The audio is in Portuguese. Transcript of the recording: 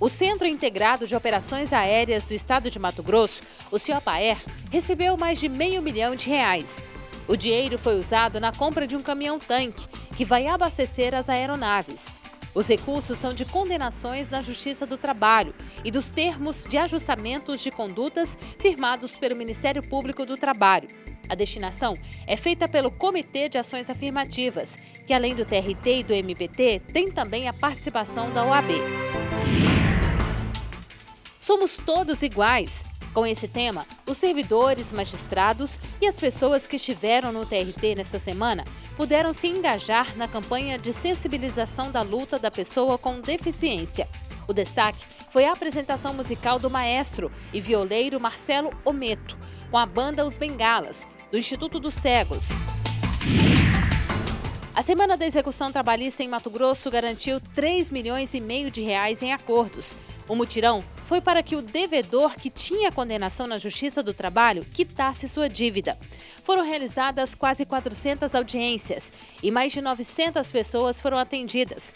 O Centro Integrado de Operações Aéreas do Estado de Mato Grosso, o CIOPAER, recebeu mais de meio milhão de reais. O dinheiro foi usado na compra de um caminhão-tanque, que vai abastecer as aeronaves. Os recursos são de condenações na Justiça do Trabalho e dos termos de ajustamentos de condutas firmados pelo Ministério Público do Trabalho. A destinação é feita pelo Comitê de Ações Afirmativas, que além do TRT e do MPT, tem também a participação da OAB. Somos todos iguais. Com esse tema, os servidores, magistrados e as pessoas que estiveram no TRT nesta semana puderam se engajar na campanha de sensibilização da luta da pessoa com deficiência. O destaque foi a apresentação musical do maestro e violeiro Marcelo Ometo, com a banda Os Bengalas, do Instituto dos Cegos. A Semana da Execução Trabalhista em Mato Grosso garantiu 3 milhões e meio de reais em acordos. O mutirão foi para que o devedor que tinha condenação na Justiça do Trabalho quitasse sua dívida. Foram realizadas quase 400 audiências e mais de 900 pessoas foram atendidas.